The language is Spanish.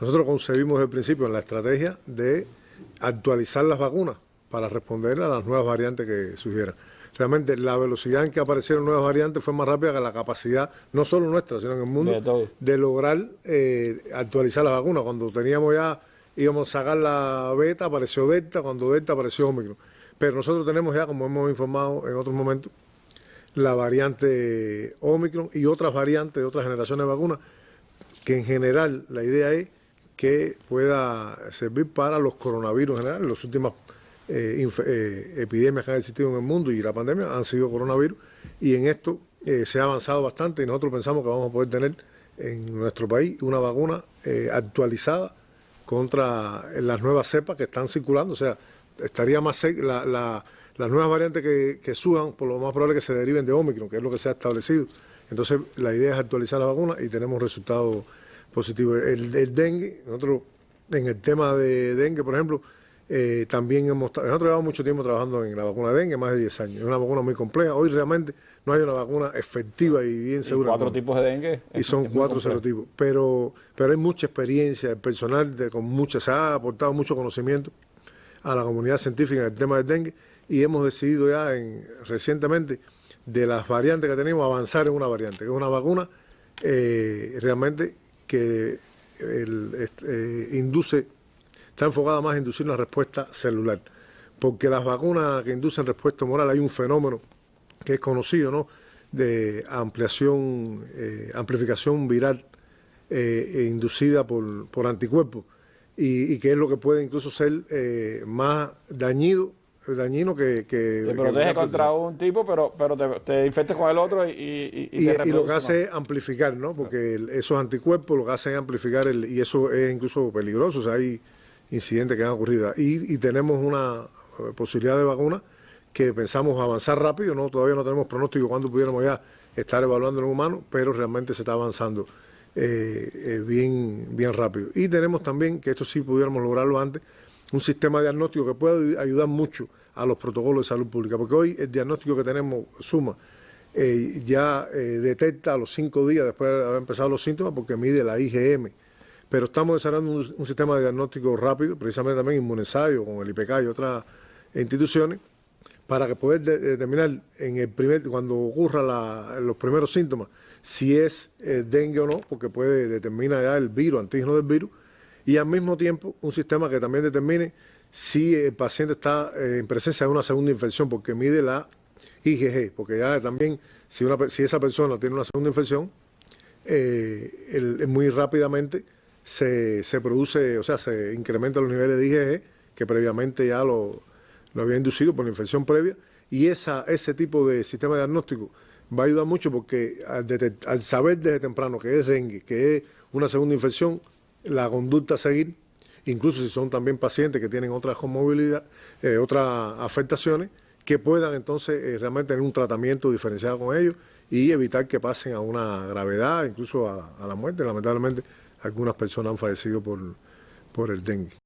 Nosotros concebimos el principio la estrategia de actualizar las vacunas para responder a las nuevas variantes que surgieran. Realmente la velocidad en que aparecieron nuevas variantes fue más rápida que la capacidad, no solo nuestra, sino en el mundo, de, lograr eh, actualizar las vacunas. Cuando teníamos ya, íbamos a sacar la beta, apareció Delta, cuando Delta apareció Omicron. Pero nosotros tenemos ya, como hemos informado en otros momentos, la variante Omicron y otras variantes de otras generaciones de vacunas, que en general la idea es que pueda servir para los coronavirus en general. Las últimas eh, eh, epidemias que han existido en el mundo y la pandemia han sido coronavirus y en esto eh, se ha avanzado bastante y nosotros pensamos que vamos a poder tener en nuestro país una vacuna actualizada contra las nuevas cepas que están circulando. O sea, estaría más la, las nuevas variantes que, que suban, por lo más probable que se deriven de Omicron, que es lo que se ha establecido. Entonces, la idea es actualizar la vacuna y tenemos resultados positivo. El, dengue, nosotros en el tema de dengue, por ejemplo, eh, también hemos, nosotros llevamos mucho tiempo trabajando en la vacuna de dengue, más de 10 años. Es una vacuna muy compleja. Hoy realmente no hay una vacuna efectiva y bien segura. cuatro tipos de dengue. Y son cuatro serotipos. Pero, pero hay mucha experiencia, el personal de, con mucha, se ha aportado mucho conocimiento a la comunidad científica en el tema del dengue y hemos decidido ya en, recientemente de las variantes que tenemos avanzar en una variante, que es una vacuna eh, realmente que eh, induce, está enfocada más a inducir una respuesta celular. Porque las vacunas que inducen respuesta moral hay un fenómeno que es conocido, ¿no? de ampliación, eh, amplificación viral eh, e inducida por, por anticuerpos y, que es lo que puede incluso ser más dañido dañino que... que te protege contra un tipo, pero, pero te, te infectes con el otro y... Y, y, y lo que hace es amplificar, ¿no? Porque esos anticuerpos lo que hacen es amplificar, el, y eso es incluso peligroso, o sea, hay incidentes que han ocurrido. Y, tenemos una eh, posibilidad de vacuna que pensamos avanzar rápido, ¿no? Todavía no tenemos pronóstico cuando pudiéramos ya estar evaluando en humanos, pero realmente se está avanzando eh, eh, bien, bien rápido. Y tenemos también, que esto sí pudiéramos lograrlo antes, un sistema diagnóstico que puede ayudar mucho a los protocolos de salud pública, porque hoy el diagnóstico que tenemos, Suma, eh, ya eh, detecta a los cinco días después de haber empezado los síntomas porque mide la IgM. Pero estamos desarrollando un, sistema de diagnóstico rápido, precisamente también inmunizario con el IPK y otras instituciones, para que poder determinar en el primer, cuando ocurra los primeros síntomas si es eh, dengue o no, porque puede determinar ya el virus, antígeno del virus, y al mismo tiempo un sistema que también determine si el paciente está eh, en presencia de una segunda infección, porque mide la IgG, porque ya también si, esa persona tiene una segunda infección, eh, muy rápidamente se, produce, o sea, se incrementan los niveles de IgG, que previamente ya lo, había inducido por la infección previa, y esa, ese tipo de sistema diagnóstico va a ayudar mucho porque al, al saber desde temprano que es dengue, que es una segunda infección, la conducta a seguir, incluso si son también pacientes que tienen otras comorbilidades, eh, otras afectaciones, que puedan entonces eh, realmente tener un tratamiento diferenciado con ellos y evitar que pasen a una gravedad, incluso a, a la muerte. Lamentablemente, algunas personas han fallecido por, por el dengue.